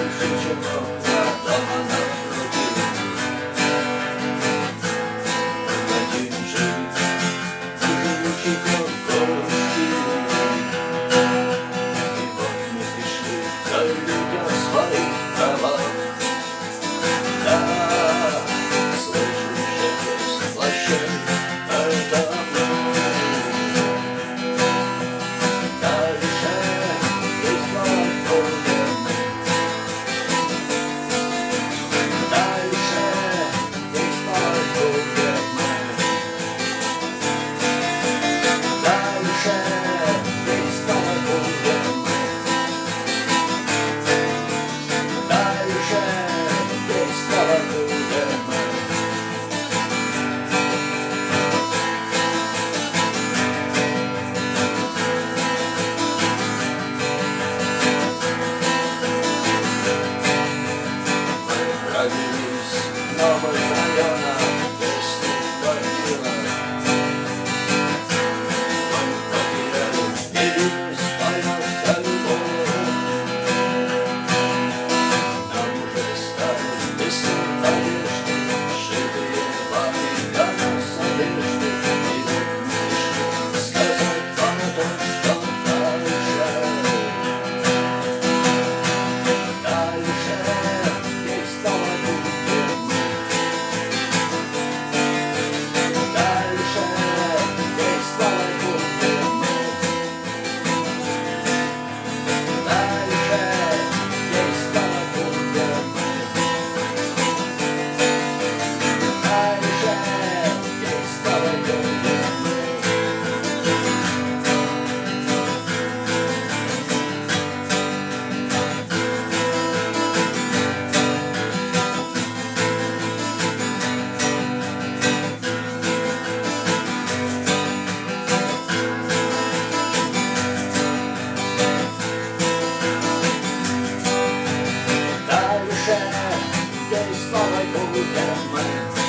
Don't you know? over. Дальше здесь снова будем мы